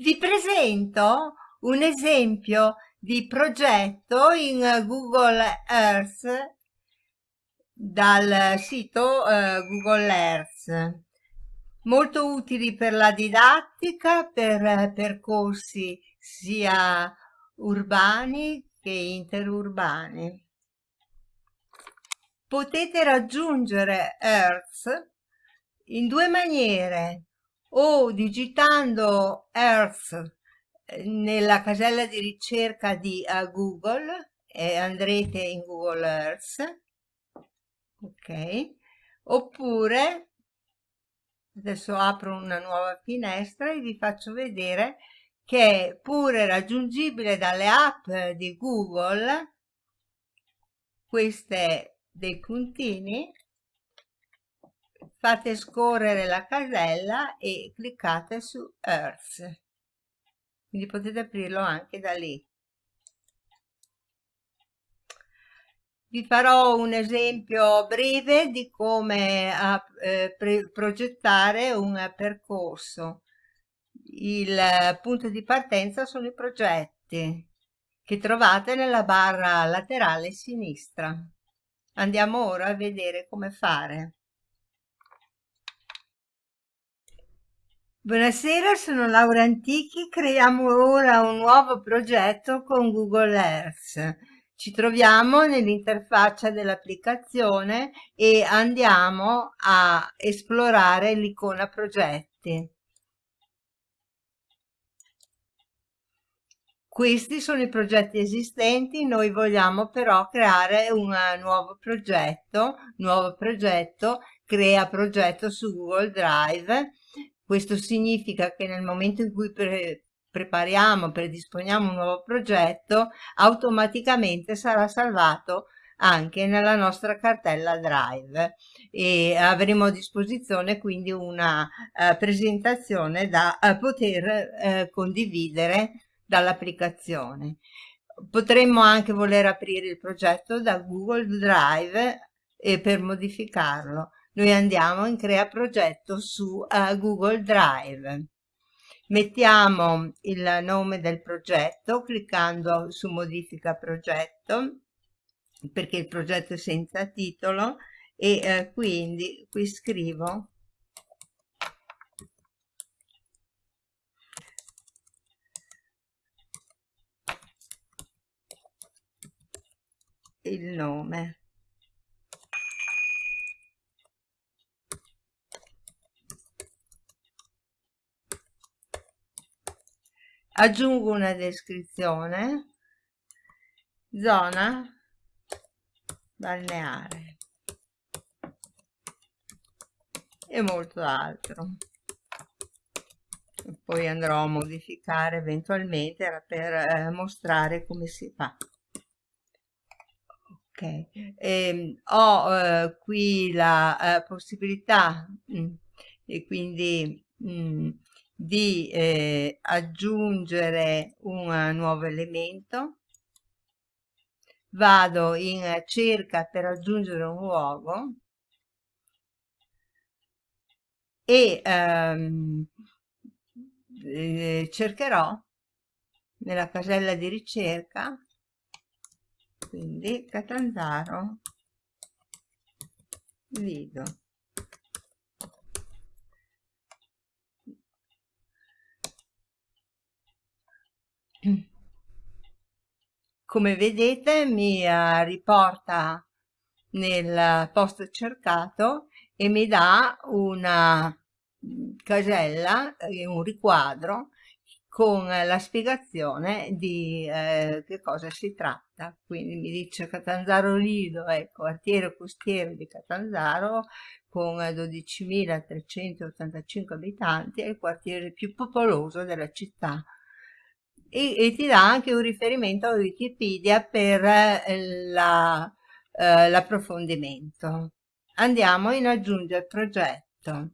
Vi presento un esempio di progetto in Google Earth dal sito uh, Google Earth. Molto utili per la didattica per percorsi sia urbani che interurbani. Potete raggiungere Earth in due maniere o digitando Earth eh, nella casella di ricerca di uh, Google e andrete in Google Earth. Ok. Oppure adesso apro una nuova finestra e vi faccio vedere che è pure raggiungibile dalle app di Google queste dei puntini fate scorrere la casella e cliccate su Earth. Quindi potete aprirlo anche da lì. Vi farò un esempio breve di come eh, progettare un percorso. Il punto di partenza sono i progetti che trovate nella barra laterale sinistra. Andiamo ora a vedere come fare. Buonasera, sono Laura Antichi, creiamo ora un nuovo progetto con Google Earth. Ci troviamo nell'interfaccia dell'applicazione e andiamo a esplorare l'icona progetti. Questi sono i progetti esistenti, noi vogliamo però creare un nuovo progetto, nuovo progetto, crea progetto su Google Drive questo significa che nel momento in cui pre prepariamo, predisponiamo un nuovo progetto, automaticamente sarà salvato anche nella nostra cartella Drive e avremo a disposizione quindi una uh, presentazione da uh, poter uh, condividere dall'applicazione. Potremmo anche voler aprire il progetto da Google Drive e per modificarlo noi andiamo in crea progetto su uh, Google Drive. Mettiamo il nome del progetto cliccando su modifica progetto perché il progetto è senza titolo e eh, quindi qui scrivo il nome aggiungo una descrizione. Zona. Balneare. E molto altro. Poi andrò a modificare eventualmente per eh, mostrare come si fa. Ok. E, ehm, ho eh, qui la eh, possibilità mh, mm, e quindi mh, mm, di eh, aggiungere un nuovo elemento. Vado in cerca per aggiungere un luogo. E ehm, eh, cercherò nella casella di ricerca quindi Catanzaro Lido come vedete mi uh, riporta nel posto cercato e mi dà una casella, un riquadro con la spiegazione di eh, che cosa si tratta. Quindi mi dice Catanzaro Lido è quartiere costiero di Catanzaro con 12.385 abitanti, è il quartiere più popoloso della città e, e ti dà anche un riferimento a Wikipedia per eh, l'approfondimento. La, eh, Andiamo in aggiungere progetto.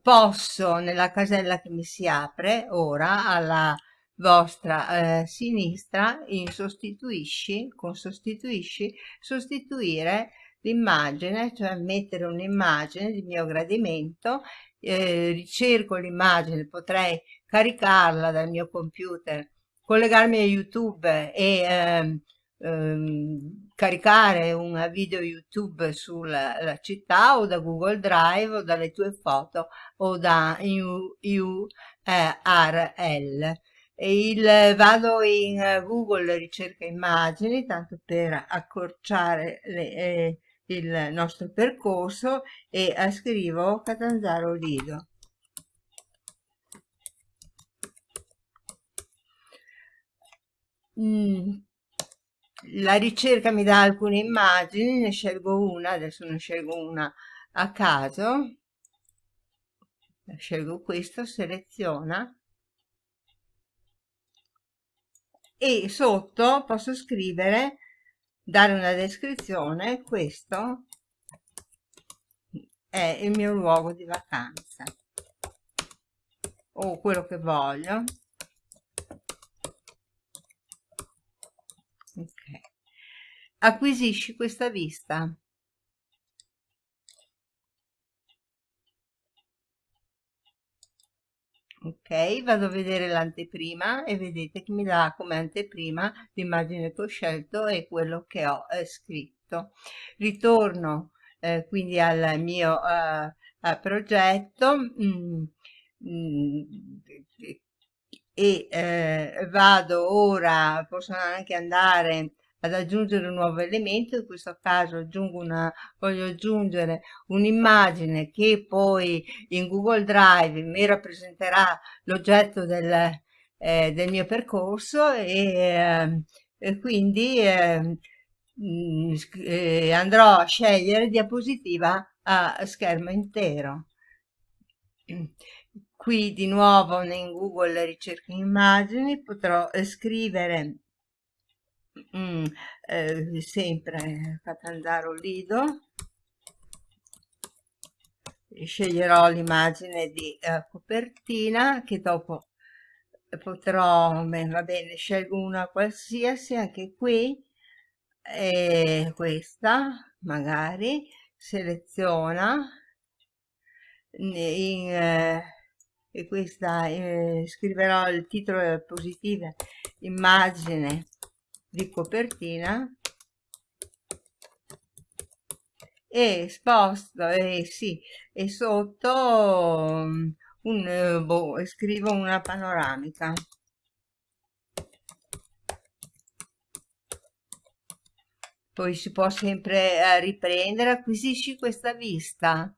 Posso nella casella che mi si apre ora alla vostra eh, sinistra in sostituisci con sostituisci sostituire l'immagine, cioè mettere un'immagine di mio gradimento, eh, ricerco l'immagine, potrei caricarla dal mio computer, collegarmi a YouTube e ehm, ehm, caricare un video YouTube sulla città o da Google Drive o dalle tue foto o da URL. Il, vado in Google ricerca immagini, tanto per accorciare le, eh, il nostro percorso e scrivo Catanzaro Lido. Mm. La ricerca mi dà alcune immagini, ne scelgo una, adesso ne scelgo una a caso, scelgo questo, seleziona e sotto posso scrivere dare una descrizione questo è il mio luogo di vacanza. O quello che voglio. Ok. Acquisisci questa vista ok vado a vedere l'anteprima e vedete che mi dà come anteprima l'immagine che ho scelto e quello che ho eh, scritto. Ritorno eh, quindi al mio eh, progetto mm, mm, e eh, vado ora posso anche andare ad aggiungere un nuovo elemento, in questo caso aggiungo una, voglio aggiungere un'immagine che poi in Google Drive mi rappresenterà l'oggetto del, eh, del, mio percorso e, eh, e quindi eh, andrò a scegliere diapositiva a schermo intero. Qui di nuovo in Google ricerca immagini potrò scrivere mm, eh, sempre Catanzaro Lido. Sceglierò l'immagine di eh, copertina che dopo potrò beh, va bene scelgo una qualsiasi anche qui. E questa magari seleziona. In, eh, e questa eh, scriverò il titolo positivo immagine di copertina e sposto e sì e sotto mm, un boh, scrivo una panoramica. Poi si può sempre eh, riprendere acquisisci questa vista.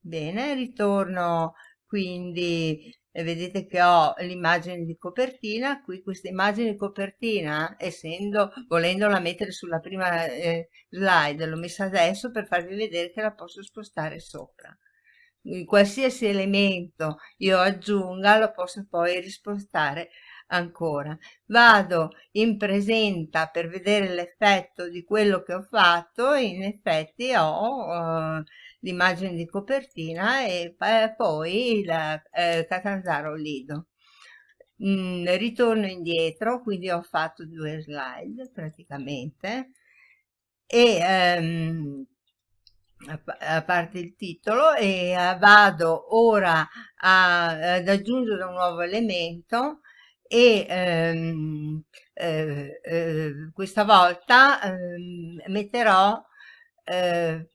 Bene ritorno quindi e vedete che ho l'immagine di copertina qui questa immagine di copertina essendo volendola mettere sulla prima eh, slide l'ho messa adesso per farvi vedere che la posso spostare sopra qualsiasi elemento io aggiunga lo posso poi rispostare ancora vado in presenta per vedere l'effetto di quello che ho fatto in effetti ho uh, l'immagine di copertina e poi il eh, Catanzaro Lido. Mm, ritorno indietro, quindi ho fatto due slide praticamente e ehm, a parte il titolo e uh, vado ora a, ad aggiungere un nuovo elemento e ehm, eh, eh, questa volta ehm, metterò eh,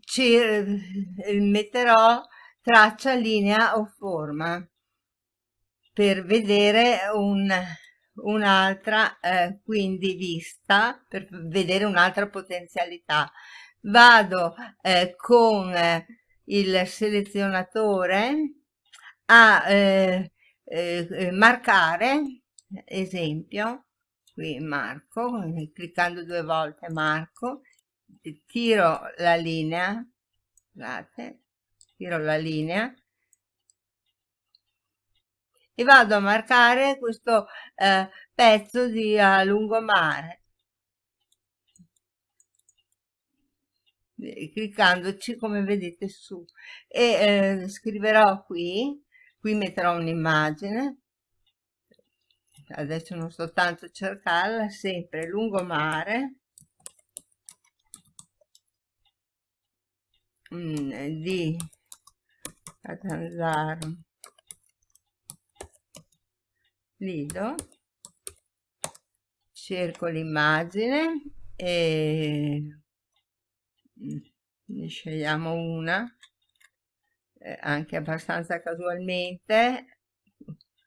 ci eh, metterò traccia, linea o forma per vedere un, un'altra eh, quindi vista, per vedere un'altra potenzialità. Vado eh, con eh, il selezionatore a eh, eh, marcare, esempio, qui marco, cliccando due volte marco, tiro la linea scusate tiro la linea e vado a marcare questo eh, pezzo di uh, lungomare Eh, cliccandoci come vedete su. E eh, scriverò qui qui metterò un'immagine. Adesso non sto tanto a cercarla sempre lungomare mh, mm, eh, di Catanzaro. Lido. Cerco l'immagine e ne scegliamo una eh, anche abbastanza casualmente.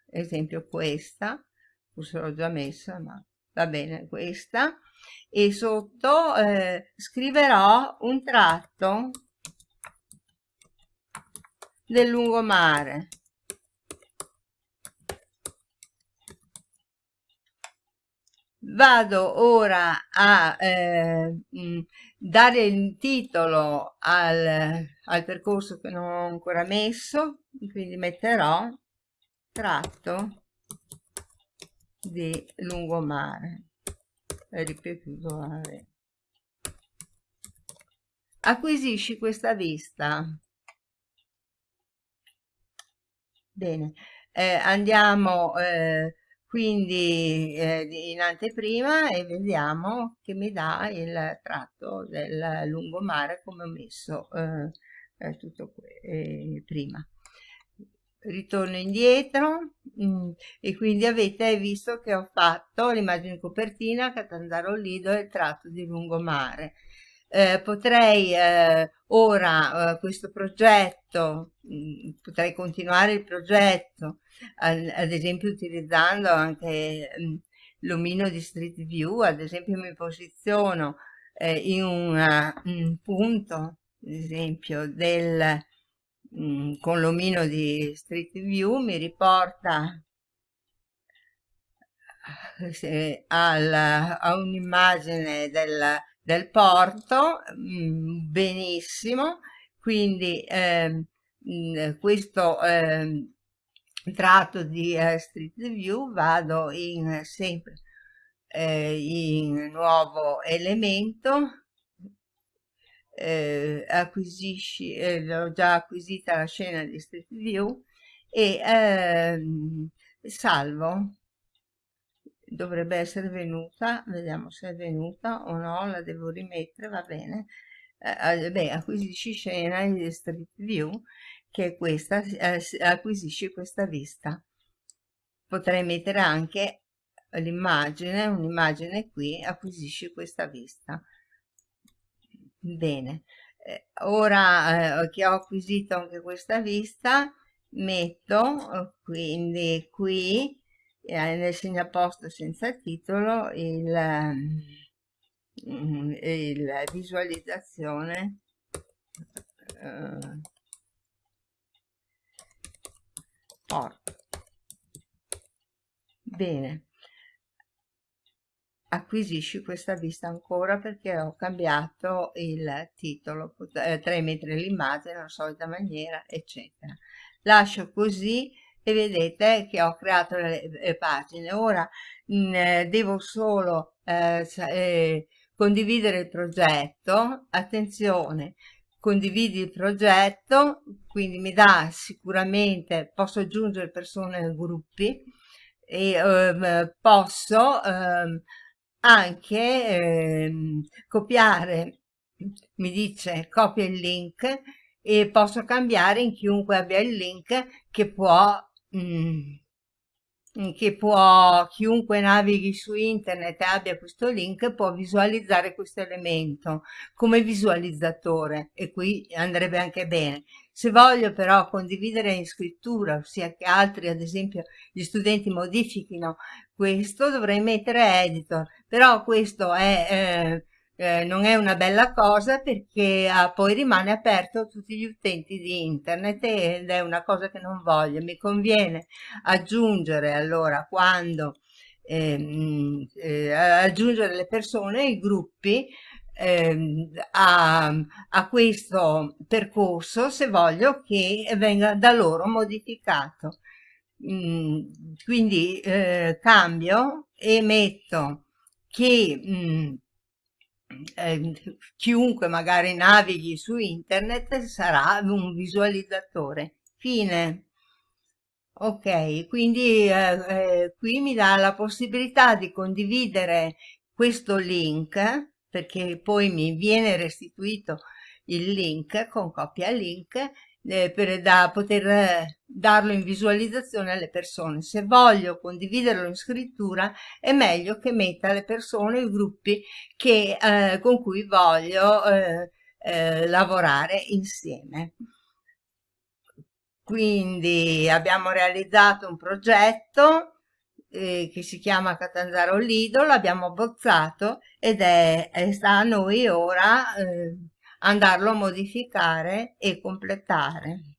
Esempio questa. Forse l'ho già messa ma va bene questa. E sotto eh, scriverò un tratto del lungomare vado ora a eh, dare il titolo al, al percorso che non ho ancora messo quindi metterò tratto di lungomare ripetuto vabbè. acquisisci questa vista bene eh, andiamo eh, quindi eh, in anteprima e vediamo che mi dà il tratto del lungomare come ho messo eh, eh, tutto eh, prima. Ritorno indietro mh, mm, e quindi avete visto che ho fatto l'immagine copertina Catanzaro Lido e il tratto di lungomare eh, potrei eh, ora eh, questo progetto mh, mm, potrei continuare il progetto ad, ad esempio utilizzando anche mh, l'omino di Street View ad esempio mi posiziono eh, in un punto ad esempio del mh, con l'omino di Street View mi riporta se, al, a un'immagine del, del porto mh, benissimo. Quindi eh, questo eh, tratto di eh, Street View vado in sempre eh, in nuovo elemento eh, acquisisci, eh, ho già acquisita la scena di Street View e ehm, salvo dovrebbe essere venuta vediamo se è venuta o no la devo rimettere va bene. Eh, beh acquisisci scena di Street View che è questa eh, acquisisci questa vista. Potrei mettere anche l'immagine un'immagine qui acquisisci questa vista. Bene, eh, ora eh, che ho acquisito anche questa vista, metto eh, quindi qui eh, nel segnaposto senza titolo il, mm, il visualizzazione eh, porto. Bene, acquisisci questa vista ancora perché ho cambiato il titolo, eh, 3 metri l'immagine, nella solita maniera, eccetera. Lascio così e vedete che ho creato le, le pagine. Ora mh, eh, devo solo eh, eh, condividere il progetto, attenzione, condividi il progetto, quindi mi dà sicuramente, posso aggiungere persone ai gruppi e ehm, posso ehm, anche ehm, copiare, mi dice copia il link e posso cambiare in chiunque abbia il link che può, mm, che può, chiunque navighi su internet e abbia questo link può visualizzare questo elemento come visualizzatore e qui andrebbe anche bene. Se voglio però condividere in scrittura, ossia che altri, ad esempio gli studenti modifichino questo, dovrei mettere editor, però questo è, eh, eh, non è una bella cosa perché ah, poi rimane aperto a tutti gli utenti di internet ed è una cosa che non voglio. Mi conviene aggiungere allora quando ehm, eh, aggiungere le persone, i gruppi eh, a, a, questo percorso se voglio che venga da loro modificato. Mm, quindi eh, cambio e metto che mh, mm, eh, chiunque magari navighi su internet sarà un visualizzatore. Fine. Ok, quindi eh, eh, qui mi dà la possibilità di condividere questo link perché poi mi viene restituito il link con copia link eh, per da poter eh, darlo in visualizzazione alle persone. Se voglio condividerlo in scrittura è meglio che metta le persone, i gruppi che, eh, con cui voglio eh, eh, lavorare insieme. Quindi abbiamo realizzato un progetto che si chiama Catanzaro Lido, l'abbiamo abbozzato ed è, è, sta a noi ora andarlo a modificare e completare.